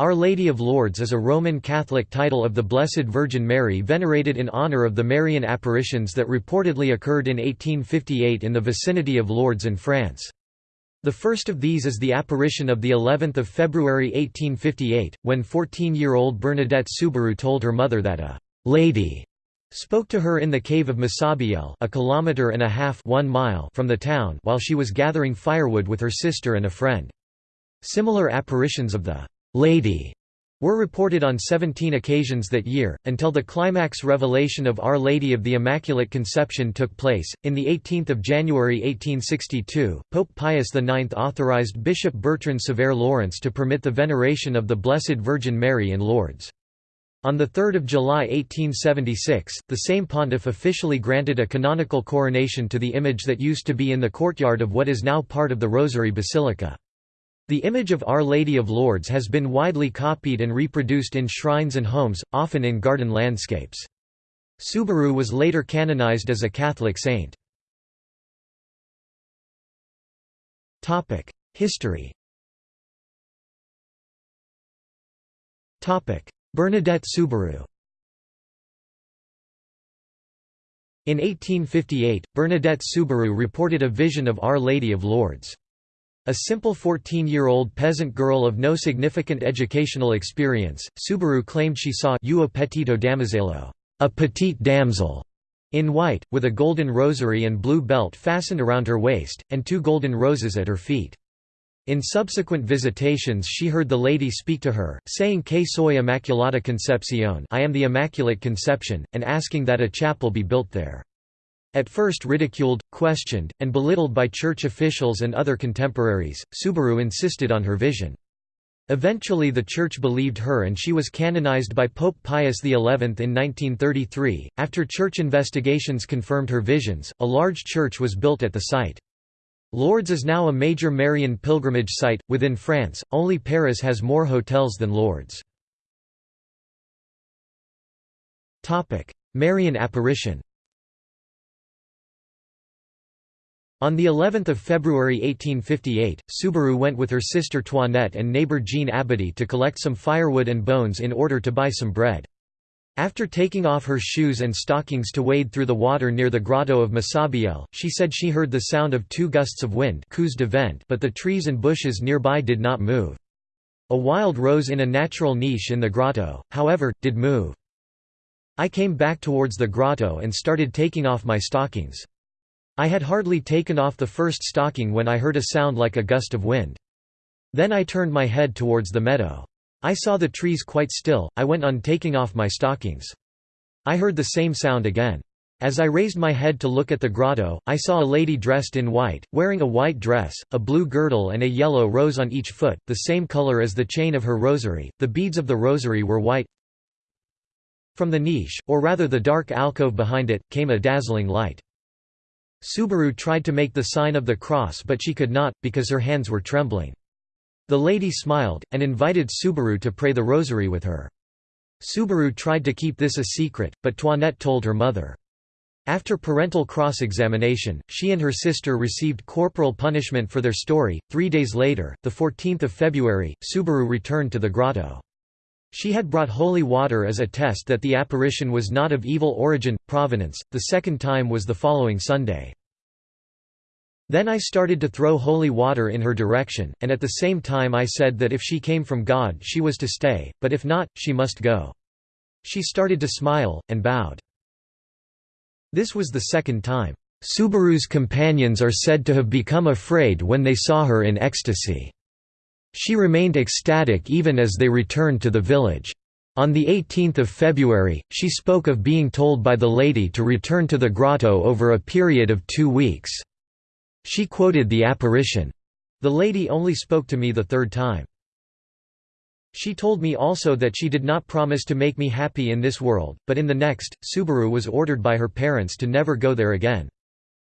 Our Lady of Lourdes is a Roman Catholic title of the Blessed Virgin Mary venerated in honor of the Marian apparitions that reportedly occurred in 1858 in the vicinity of Lourdes in France. The first of these is the apparition of the 11th of February 1858, when 14-year-old Bernadette Soubirous told her mother that a «lady» spoke to her in the cave of Massabielle a kilometre and a half one mile from the town while she was gathering firewood with her sister and a friend. Similar apparitions of the Lady were reported on 17 occasions that year, until the climax revelation of Our Lady of the Immaculate Conception took place. In the 18th of January 1862, Pope Pius IX authorized Bishop Bertrand Sevère Laurence to permit the veneration of the Blessed Virgin Mary in Lourdes. On 3 July 1876, the same pontiff officially granted a canonical coronation to the image that used to be in the courtyard of what is now part of the Rosary Basilica. The image of Our Lady of Lourdes has been widely copied and reproduced in shrines and homes, often in garden landscapes. Soubirous was later canonized as a Catholic saint. History Bernadette Soubirous In 1858, Bernadette Soubirous reported a vision of Our Lady of Lourdes. A simple 14-year-old peasant girl of no significant educational experience, Soubirous claimed she saw you a petito damisello, a petite damsel, in white, with a golden rosary and blue belt fastened around her waist, and two golden roses at her feet. In subsequent visitations she heard the lady speak to her, saying que soy Immaculata Concepcion I am the Immaculate Conception, and asking that a chapel be built there. At first ridiculed, questioned, and belittled by church officials and other contemporaries, Soubirous insisted on her vision. Eventually the Church believed her and she was canonized by Pope Pius XI in 1933. After church investigations confirmed her visions, a large church was built at the site. Lourdes is now a major Marian pilgrimage site. Within France, only Paris has more hotels than Lourdes. Marian apparition On the 11th of February 1858, Soubirous went with her sister Toinette and neighbor Jean Abadie to collect some firewood and bones in order to buy some bread. After taking off her shoes and stockings to wade through the water near the grotto of Massabielle, she said she heard the sound of two gusts of wind but the trees and bushes nearby did not move. A wild rose in a natural niche in the grotto, however, did move. I came back towards the grotto and started taking off my stockings. I had hardly taken off the first stocking when I heard a sound like a gust of wind. Then I turned my head towards the meadow. I saw the trees quite still, I went on taking off my stockings. I heard the same sound again. As I raised my head to look at the grotto, I saw a lady dressed in white, wearing a white dress, a blue girdle and a yellow rose on each foot, the same color as the chain of her rosary. The beads of the rosary were white. From the niche, or rather the dark alcove behind it, came a dazzling light. Soubirous tried to make the sign of the cross but she could not, because her hands were trembling. The lady smiled, and invited Soubirous to pray the rosary with her. Soubirous tried to keep this a secret, but Toinette told her mother. After parental cross-examination, she and her sister received corporal punishment for their story. Three days later, the 14th of February, Soubirous returned to the grotto. She had brought holy water as a test that the apparition was not of evil origin, provenance. The second time was the following Sunday. Then I started to throw holy water in her direction, and at the same time I said that if she came from God she was to stay, but if not, she must go. She started to smile, and bowed. This was the second time. Soubirous's companions are said to have become afraid when they saw her in ecstasy. She remained ecstatic even as they returned to the village. On 18 February, she spoke of being told by the lady to return to the grotto over a period of two weeks. She quoted the apparition. The lady only spoke to me the third time. She told me also that she did not promise to make me happy in this world, but in the next. Soubirous was ordered by her parents to never go there again.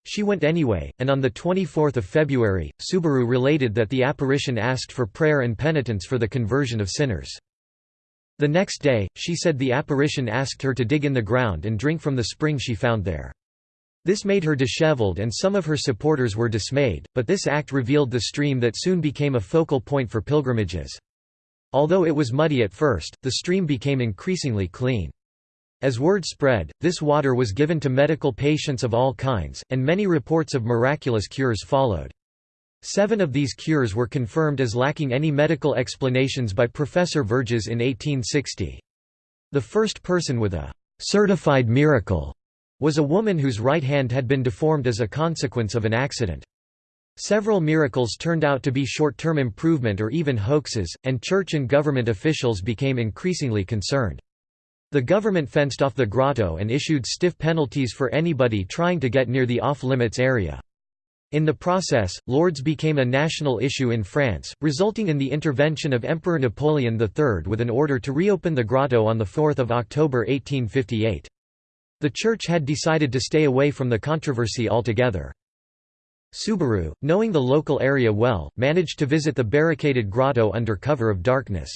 She went anyway, and on 24 February, Soubirous related that the apparition asked for prayer and penitence for the conversion of sinners. The next day, she said the apparition asked her to dig in the ground and drink from the spring she found there. This made her disheveled and some of her supporters were dismayed, but this act revealed the stream that soon became a focal point for pilgrimages. Although it was muddy at first, the stream became increasingly clean. As word spread, this water was given to medical patients of all kinds, and many reports of miraculous cures followed. Seven of these cures were confirmed as lacking any medical explanations by Professor Verges in 1860. The first person with a «certified miracle» was a woman whose right hand had been deformed as a consequence of an accident. Several miracles turned out to be short-term improvement or even hoaxes, and church and government officials became increasingly concerned. The government fenced off the grotto and issued stiff penalties for anybody trying to get near the off-limits area. In the process, Lourdes became a national issue in France, resulting in the intervention of Emperor Napoleon III with an order to reopen the grotto on 4 October 1858. The church had decided to stay away from the controversy altogether. Soubirous, knowing the local area well, managed to visit the barricaded grotto under cover of darkness.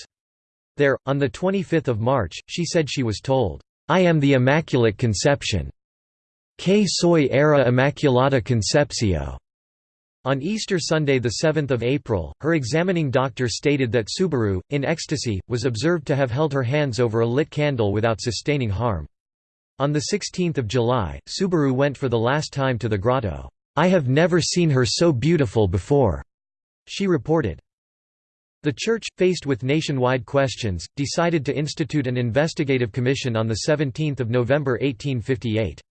There, on 25 March, she said she was told, "'I am the Immaculate Conception. Que soy era Immaculata Concepcio." On Easter Sunday 7 April, her examining doctor stated that Soubirous, in ecstasy, was observed to have held her hands over a lit candle without sustaining harm. On 16 July, Soubirous went for the last time to the grotto. "'I have never seen her so beautiful before,' she reported. The Church, faced with nationwide questions, decided to institute an investigative commission on 17 November 1858.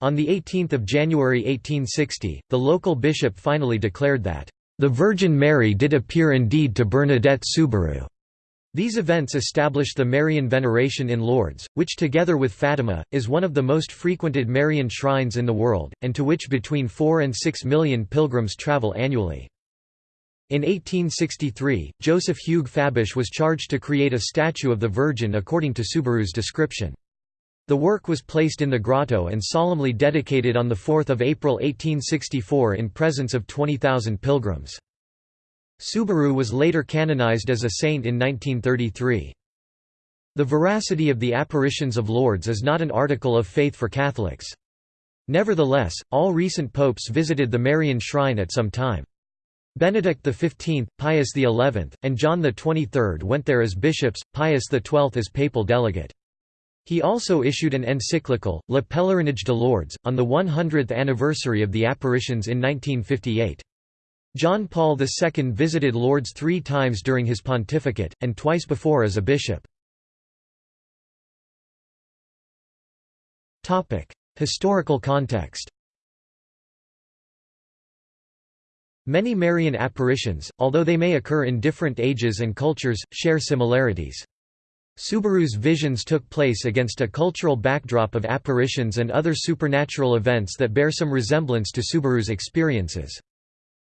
On 18 January 1860, the local bishop finally declared that, "...the Virgin Mary did appear indeed to Bernadette Soubirous." These events established the Marian veneration in Lourdes, which together with Fatima, is one of the most frequented Marian shrines in the world, and to which between 4 and 6 million pilgrims travel annually. In 1863, Joseph Hugues Fabisch was charged to create a statue of the Virgin according to Soubirous's description. The work was placed in the grotto and solemnly dedicated on 4 April 1864 in presence of 20,000 pilgrims. Soubirous was later canonized as a saint in 1933. The veracity of the apparitions of Lourdes is not an article of faith for Catholics. Nevertheless, all recent popes visited the Marian shrine at some time. Benedict XV, Pius XI, and John XXIII went there as bishops, Pius XII as papal delegate. He also issued an encyclical, Le Pèlerinage de Lourdes, on the 100th anniversary of the apparitions in 1958. John Paul II visited Lourdes three times during his pontificate, and twice before as a bishop. Historical context Many Marian apparitions, although they may occur in different ages and cultures, share similarities. Soubirous's visions took place against a cultural backdrop of apparitions and other supernatural events that bear some resemblance to Soubirous's experiences.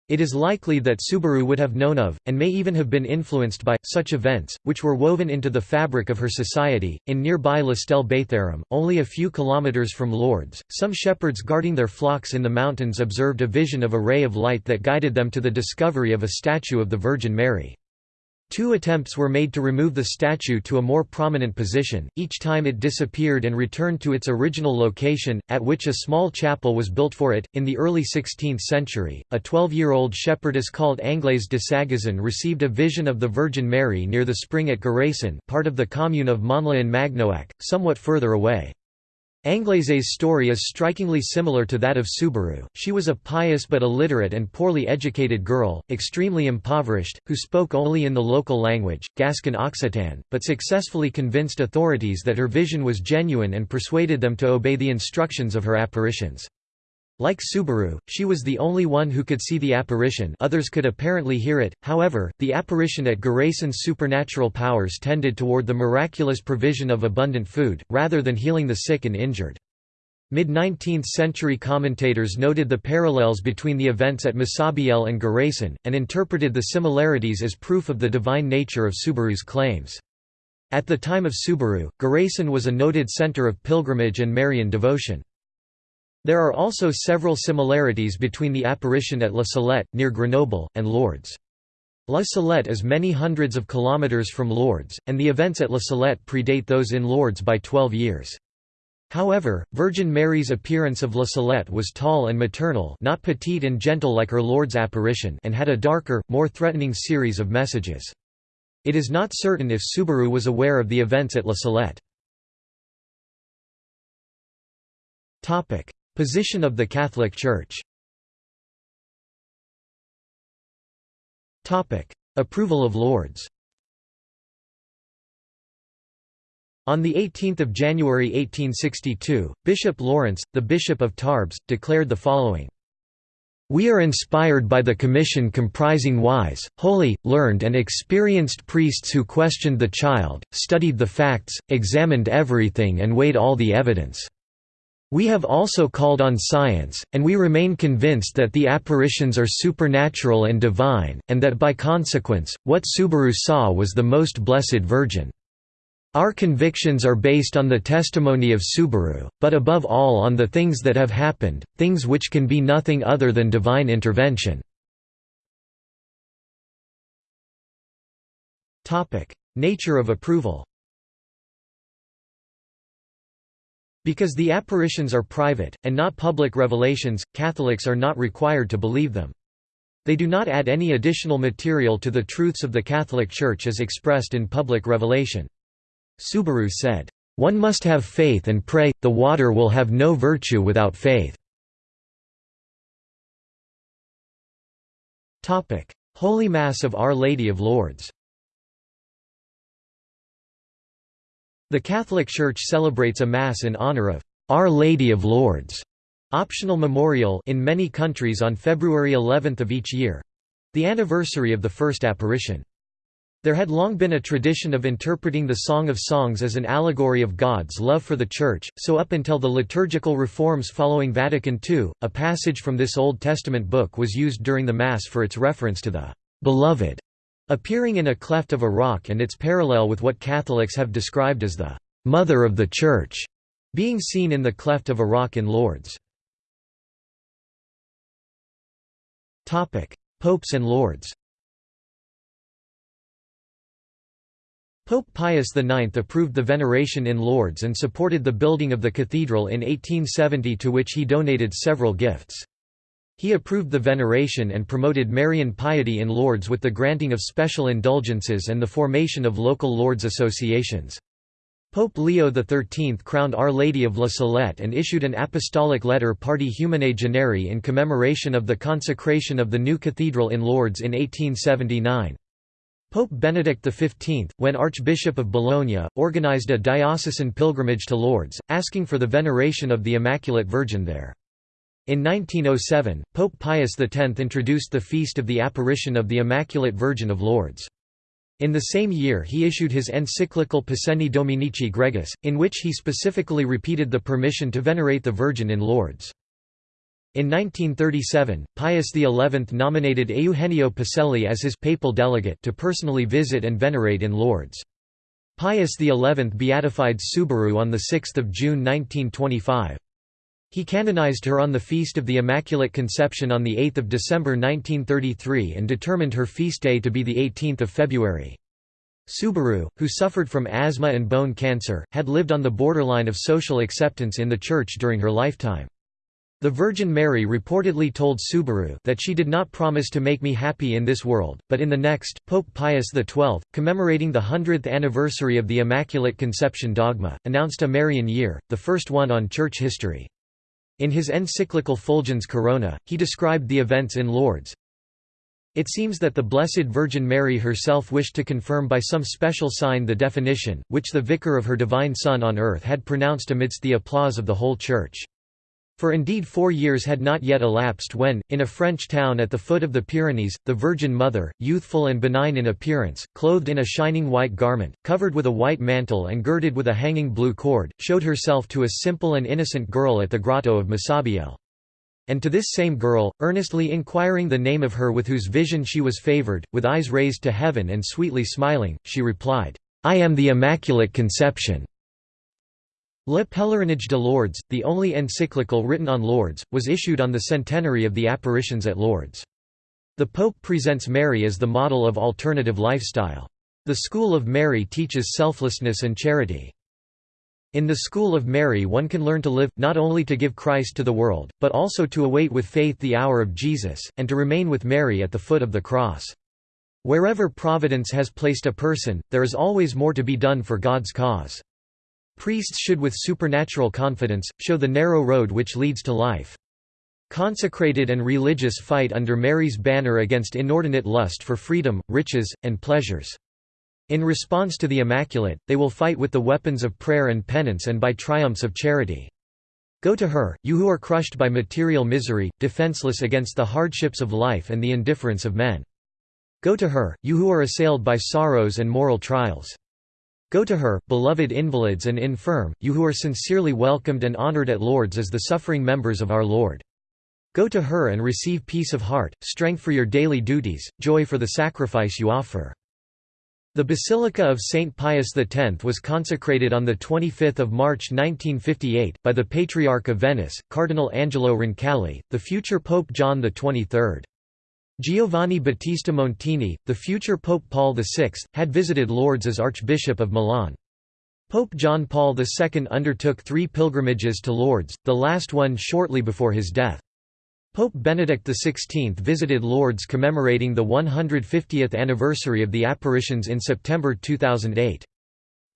It is likely that Soubirous would have known of, and may even have been influenced by, such events, which were woven into the fabric of her society. In nearby Lestelle-Bétharram, only a few kilometers from Lourdes, some shepherds guarding their flocks in the mountains observed a vision of a ray of light that guided them to the discovery of a statue of the Virgin Mary. Two attempts were made to remove the statue to a more prominent position, each time it disappeared and returned to its original location, at which a small chapel was built for it. In the early 16th century, a 12 year old shepherdess called Anglaise de Sagazan received a vision of the Virgin Mary near the spring at Garaison, part of the commune of Montlhéry-en-Magnoac, somewhat further away. Anglaise's story is strikingly similar to that of Soubirous. She was a pious but illiterate and poorly educated girl, extremely impoverished, who spoke only in the local language, Gascon Occitan, but successfully convinced authorities that her vision was genuine and persuaded them to obey the instructions of her apparitions. Like Soubirous, she was the only one who could see the apparition others could apparently hear it, however, the apparition at Garaison's supernatural powers tended toward the miraculous provision of abundant food, rather than healing the sick and injured. Mid-19th century commentators noted the parallels between the events at Massabielle and Garaison, and interpreted the similarities as proof of the divine nature of Soubirous's claims. At the time of Soubirous, Garaison was a noted center of pilgrimage and Marian devotion. There are also several similarities between the apparition at La Salette, near Grenoble, and Lourdes. La Salette is many hundreds of kilometers from Lourdes, and the events at La Salette predate those in Lourdes by 12 years. However, Virgin Mary's appearance of La Salette was tall and maternal not petite and gentle like her Lourdes apparition and had a darker, more threatening series of messages. It is not certain if Soubirous was aware of the events at La Salette. Position of the Catholic Church. Approval of Lourdes. On 18 January 1862, Bishop Laurence, the Bishop of Tarbes, declared the following we are inspired by the commission comprising wise, holy, learned and experienced priests who questioned the child, studied the facts, examined everything and weighed all the evidence. We have also called on science, and we remain convinced that the apparitions are supernatural and divine, and that by consequence, what Soubirous saw was the Most Blessed Virgin. Our convictions are based on the testimony of Soubirous, but above all on the things that have happened, things which can be nothing other than divine intervention. Nature of approval Because the apparitions are private, and not public revelations, Catholics are not required to believe them. They do not add any additional material to the truths of the Catholic Church as expressed in public revelation. Soubirous said, "...one must have faith and pray, the water will have no virtue without faith." Holy Mass of Our Lady of Lourdes The Catholic Church celebrates a Mass in honor of Our Lady of Lourdes, optional memorial in many countries on February 11 of each year—the anniversary of the first apparition. There had long been a tradition of interpreting the Song of Songs as an allegory of God's love for the Church, so up until the liturgical reforms following Vatican II, a passage from this Old Testament book was used during the Mass for its reference to the «beloved» appearing in a cleft of a rock and its parallel with what Catholics have described as the «mother of the Church» being seen in the cleft of a rock in Lourdes. Popes and Lourdes Pope Pius IX approved the veneration in Lourdes and supported the building of the cathedral in 1870 to which he donated several gifts. He approved the veneration and promoted Marian piety in Lourdes with the granting of special indulgences and the formation of local Lourdes associations. Pope Leo XIII crowned Our Lady of La Salette and issued an apostolic letter Parti Humanae Generi in commemoration of the consecration of the new cathedral in Lourdes in 1879. Pope Benedict XV, when Archbishop of Bologna, organized a diocesan pilgrimage to Lourdes, asking for the veneration of the Immaculate Virgin there. In 1907, Pope Pius X introduced the Feast of the Apparition of the Immaculate Virgin of Lourdes. In the same year he issued his encyclical Pascendi Dominici Gregis, in which he specifically repeated the permission to venerate the Virgin in Lourdes. In 1937, Pius XI nominated Eugenio Pacelli as his papal delegate to personally visit and venerate in Lourdes. Pius XI beatified Soubirous on 6 June 1925. He canonized her on the Feast of the Immaculate Conception on 8 December 1933 and determined her feast day to be 18 February. Soubirous, who suffered from asthma and bone cancer, had lived on the borderline of social acceptance in the Church during her lifetime. The Virgin Mary reportedly told Soubirous that she did not promise to make me happy in this world, but in the next. Pope Pius XII, commemorating the 100th anniversary of the Immaculate Conception dogma, announced a Marian year, the first one on church history. In his encyclical Fulgens Corona, he described the events in Lourdes. It seems that the Blessed Virgin Mary herself wished to confirm by some special sign the definition, which the Vicar of her Divine Son on earth had pronounced amidst the applause of the whole Church. For indeed four years had not yet elapsed when, in a French town at the foot of the Pyrenees, the Virgin Mother, youthful and benign in appearance, clothed in a shining white garment, covered with a white mantle and girded with a hanging blue cord, showed herself to a simple and innocent girl at the grotto of Massabielle. And to this same girl, earnestly inquiring the name of her with whose vision she was favored, with eyes raised to heaven and sweetly smiling, she replied, I am the Immaculate Conception. Le Pèlerinage de Lourdes, the only encyclical written on Lourdes, was issued on the centenary of the apparitions at Lourdes. The Pope presents Mary as the model of alternative lifestyle. The School of Mary teaches selflessness and charity. In the School of Mary one can learn to live, not only to give Christ to the world, but also to await with faith the hour of Jesus, and to remain with Mary at the foot of the cross. Wherever providence has placed a person, there is always more to be done for God's cause. Priests should with supernatural confidence, show the narrow road which leads to life. Consecrated and religious fight under Mary's banner against inordinate lust for freedom, riches, and pleasures. In response to the Immaculate, they will fight with the weapons of prayer and penance and by triumphs of charity. Go to her, you who are crushed by material misery, defenseless against the hardships of life and the indifference of men. Go to her, you who are assailed by sorrows and moral trials. Go to her, beloved invalids and infirm, you who are sincerely welcomed and honored at Lourdes as the suffering members of our Lord. Go to her and receive peace of heart, strength for your daily duties, joy for the sacrifice you offer. The Basilica of St. Pius X was consecrated on 25 March 1958, by the Patriarch of Venice, Cardinal Angelo Roncalli, the future Pope John XXIII. Giovanni Battista Montini, the future Pope Paul VI, had visited Lourdes as Archbishop of Milan. Pope John Paul II undertook three pilgrimages to Lourdes, the last one shortly before his death. Pope Benedict XVI visited Lourdes commemorating the 150th anniversary of the apparitions in September 2008.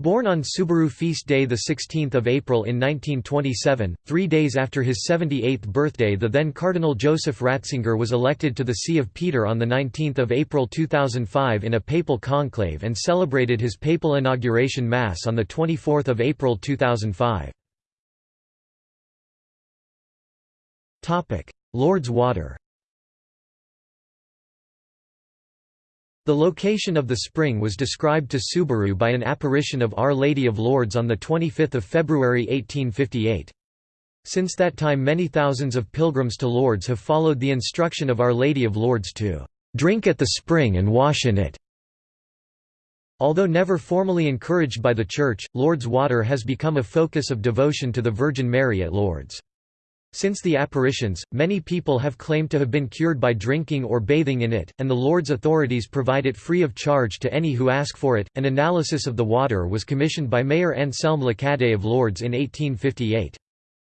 Born on Soubirous feast day 16 April in 1927, three days after his 78th birthday the then Cardinal Joseph Ratzinger was elected to the See of Peter on 19 April 2005 in a papal conclave and celebrated his papal inauguration Mass on 24 April 2005. Lourdes water The location of the spring was described to Soubirous by an apparition of Our Lady of Lourdes on 25 February 1858. Since that time many thousands of pilgrims to Lourdes have followed the instruction of Our Lady of Lourdes to "...drink at the spring and wash in it." Although never formally encouraged by the Church, Lourdes water has become a focus of devotion to the Virgin Mary at Lourdes. Since the apparitions, many people have claimed to have been cured by drinking or bathing in it, and the Lourdes authorities provide it free of charge to any who ask for it. An analysis of the water was commissioned by Mayor Anselme Lacadet of Lourdes in 1858.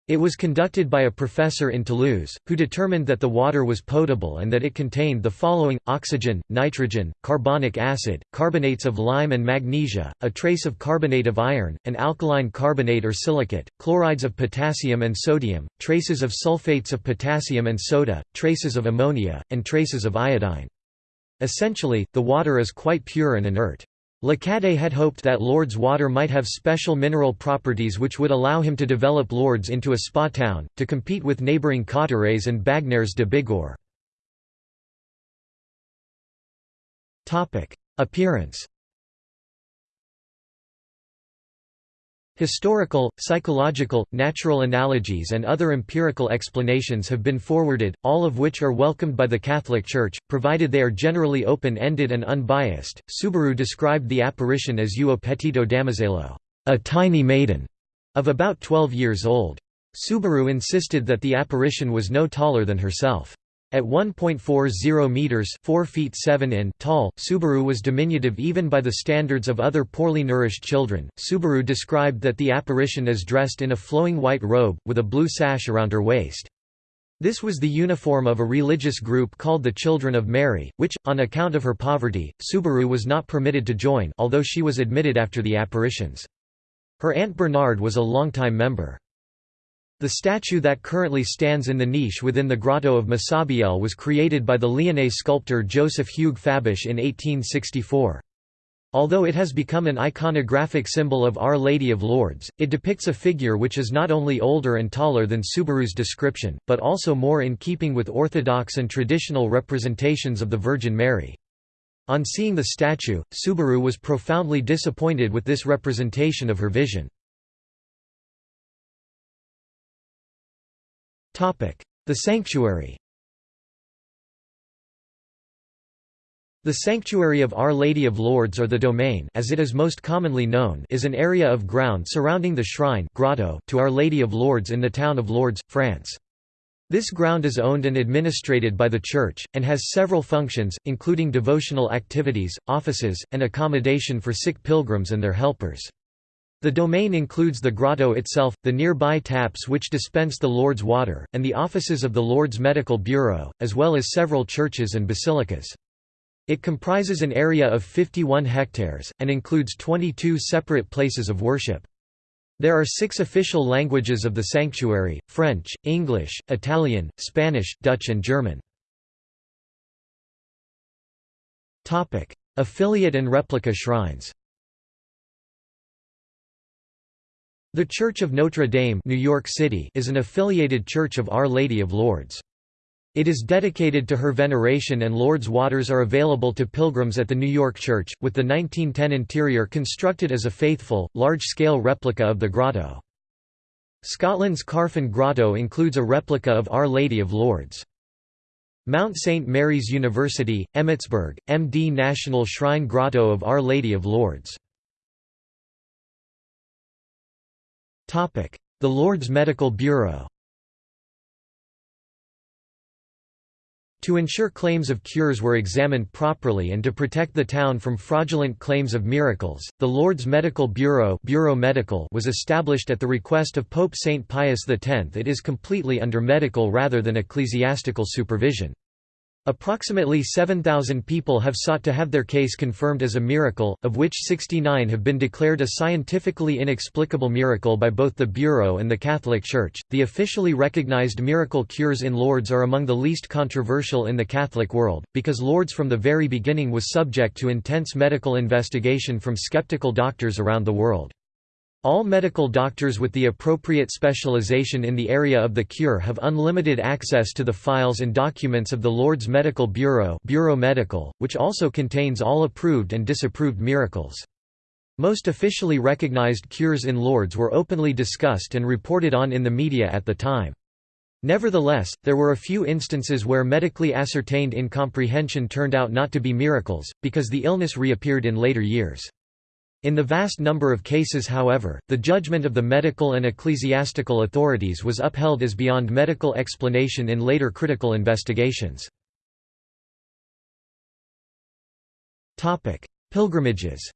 It was conducted by a professor in Toulouse, who determined that the water was potable and that it contained the following, oxygen, nitrogen, carbonic acid, carbonates of lime and magnesia, a trace of carbonate of iron, an alkaline carbonate or silicate, chlorides of potassium and sodium, traces of sulfates of potassium and soda, traces of ammonia, and traces of iodine. Essentially, the water is quite pure and inert. Lacadet had hoped that Lourdes water might have special mineral properties which would allow him to develop Lourdes into a spa town, to compete with neighbouring Cauterets and Bagnères de Bigorre. Appearance Historical, psychological, natural analogies and other empirical explanations have been forwarded, all of which are welcomed by the Catholic Church, provided they are generally open-ended and unbiased. Soubirous described the apparition as uo petito damosello, a tiny maiden, of about 12 years old. Soubirous insisted that the apparition was no taller than herself. At 1.40 meters (4 feet 7 in) tall, Soubirous was diminutive even by the standards of other poorly nourished children. Soubirous described that the apparition is dressed in a flowing white robe with a blue sash around her waist. This was the uniform of a religious group called the Children of Mary, which, on account of her poverty, Soubirous was not permitted to join although she was admitted after the apparitions. Her aunt Bernard was a longtime member. The statue that currently stands in the niche within the grotto of Massabielle was created by the Lyonnais sculptor Joseph Hugues Fabisch in 1864. Although it has become an iconographic symbol of Our Lady of Lourdes, it depicts a figure which is not only older and taller than Soubirous's description, but also more in keeping with orthodox and traditional representations of the Virgin Mary. On seeing the statue, Soubirous was profoundly disappointed with this representation of her vision. The sanctuary The Sanctuary of Our Lady of Lourdes or the Domain as it is most commonly known is an area of ground surrounding the shrine grotto to Our Lady of Lourdes in the town of Lourdes, France. This ground is owned and administrated by the Church, and has several functions, including devotional activities, offices, and accommodation for sick pilgrims and their helpers. The domain includes the grotto itself, the nearby taps which dispense the Lourdes water, and the offices of the Lourdes Medical Bureau, as well as several churches and basilicas. It comprises an area of 51 hectares, and includes 22 separate places of worship. There are six official languages of the sanctuary, French, English, Italian, Spanish, Dutch and German. Affiliate and replica shrines The Church of Notre Dame New York City is an affiliated church of Our Lady of Lourdes. It is dedicated to her veneration and Lourdes waters are available to pilgrims at the New York Church, with the 1910 interior constructed as a faithful, large-scale replica of the grotto. Scotland's Carfin Grotto includes a replica of Our Lady of Lourdes. Mount St. Mary's University, Emmitsburg, MD National Shrine Grotto of Our Lady of Lourdes. The Lourdes Medical Bureau To ensure claims of cures were examined properly and to protect the town from fraudulent claims of miracles, the Lourdes Medical Bureau, Bureau Medical was established at the request of Pope St. Pius X. It is completely under medical rather than ecclesiastical supervision. Approximately 7,000 people have sought to have their case confirmed as a miracle, of which 69 have been declared a scientifically inexplicable miracle by both the Bureau and the Catholic Church. The officially recognized miracle cures in Lourdes are among the least controversial in the Catholic world, because Lourdes from the very beginning was subject to intense medical investigation from skeptical doctors around the world. All medical doctors with the appropriate specialization in the area of the cure have unlimited access to the files and documents of the Lourdes Medical Bureau Bureau Medical, which also contains all approved and disapproved miracles. Most officially recognized cures in Lourdes were openly discussed and reported on in the media at the time. Nevertheless, there were a few instances where medically ascertained incomprehension turned out not to be miracles, because the illness reappeared in later years. In the vast number of cases however, the judgment of the medical and ecclesiastical authorities was upheld as beyond medical explanation in later critical investigations. Pilgrimages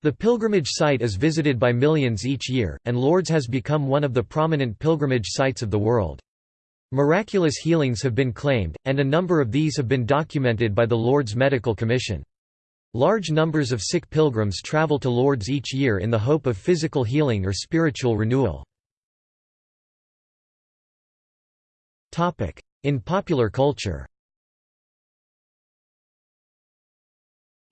The pilgrimage site is visited by millions each year, and Lourdes has become one of the prominent pilgrimage sites of the world. Miraculous healings have been claimed, and a number of these have been documented by the Lourdes Medical Commission. Large numbers of sick pilgrims travel to Lourdes each year in the hope of physical healing or spiritual renewal. In popular culture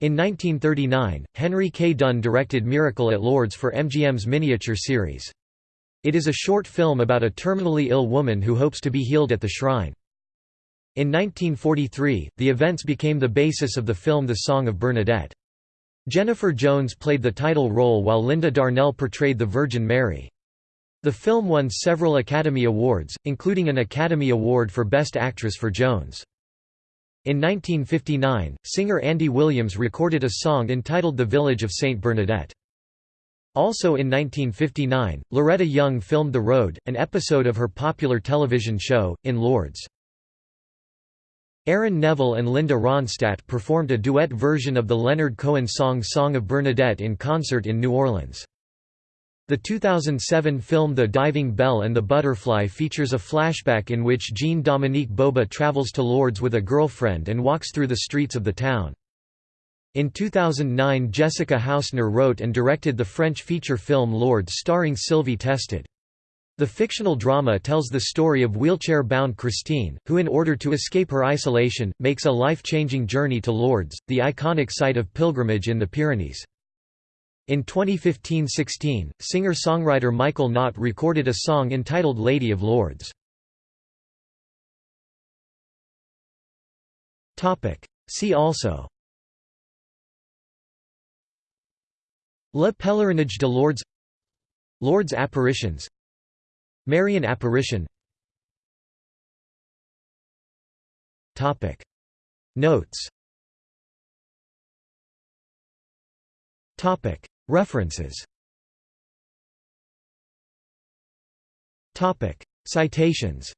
In 1939, Henry K. Dunn directed Miracle at Lourdes for MGM's miniature series. It is a short film about a terminally ill woman who hopes to be healed at the shrine. In 1943, the events became the basis of the film The Song of Bernadette. Jennifer Jones played the title role while Linda Darnell portrayed the Virgin Mary. The film won several Academy Awards, including an Academy Award for Best Actress for Jones. In 1959, singer Andy Williams recorded a song entitled The Village of St. Bernadette. Also in 1959, Loretta Young filmed The Road, an episode of her popular television show, in Lourdes. Aaron Neville and Linda Ronstadt performed a duet version of the Leonard Cohen song Song of Bernadette in concert in New Orleans. The 2007 film The Diving Bell and the Butterfly features a flashback in which Jean-Dominique Bauby travels to Lourdes with a girlfriend and walks through the streets of the town. In 2009 Jessica Hausner wrote and directed the French feature film Lourdes starring Sylvie Testud. The fictional drama tells the story of wheelchair-bound Christine, who in order to escape her isolation, makes a life-changing journey to Lourdes, the iconic site of pilgrimage in the Pyrenees. In 2015–16, singer-songwriter Michael Knott recorded a song entitled Lady of Lourdes. See also Le Pèlerinage de Lourdes Lourdes apparitions Marian apparition. Topic. Notes. Topic. References. Topic. Citations.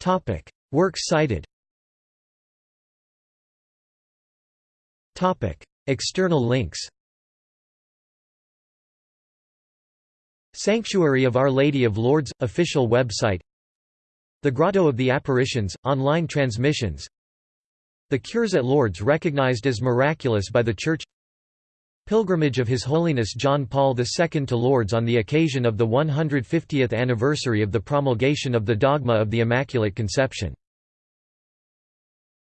Topic. Works cited External links. Sanctuary of Our Lady of Lourdes official website. The Grotto of the Apparitions, online transmissions The cures at Lourdes recognized as miraculous by the Church Pilgrimage of His Holiness John Paul II to Lourdes on the occasion of the 150th anniversary of the promulgation of the dogma of the Immaculate Conception